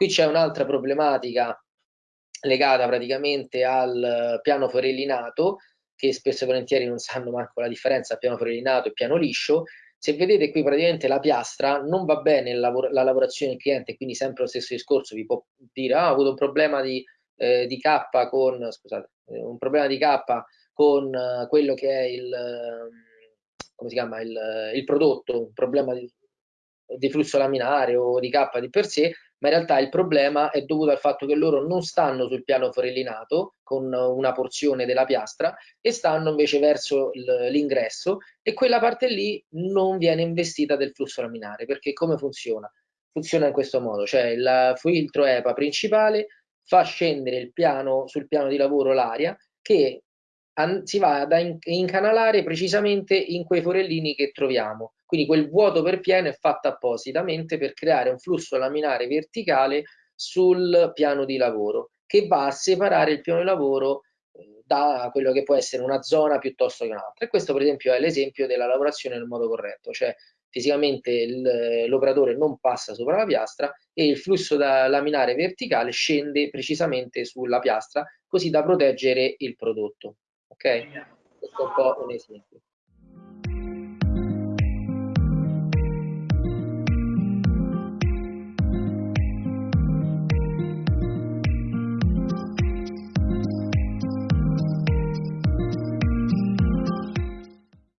Qui c'è un'altra problematica legata praticamente al piano forellinato, che spesso e volentieri non sanno manco la differenza piano forellinato e piano liscio. Se vedete qui praticamente la piastra non va bene la, la lavorazione del cliente, quindi sempre lo stesso discorso, vi può dire ah, ho avuto un problema di, eh, di K con, scusate, eh, un problema di K con eh, quello che è il, come si chiama, il, il prodotto, un problema di, di flusso laminare o di K di per sé, ma in realtà il problema è dovuto al fatto che loro non stanno sul piano forellinato con una porzione della piastra e stanno invece verso l'ingresso e quella parte lì non viene investita del flusso laminare perché come funziona? Funziona in questo modo, cioè il filtro EPA principale fa scendere piano, sul piano di lavoro l'aria che si va ad incanalare precisamente in quei forellini che troviamo quindi quel vuoto per pieno è fatto appositamente per creare un flusso laminare verticale sul piano di lavoro che va a separare il piano di lavoro eh, da quello che può essere una zona piuttosto che un'altra. E questo per esempio è l'esempio della lavorazione nel modo corretto, cioè fisicamente l'operatore non passa sopra la piastra e il flusso da laminare verticale scende precisamente sulla piastra così da proteggere il prodotto. Ok? Questo è un po' un esempio.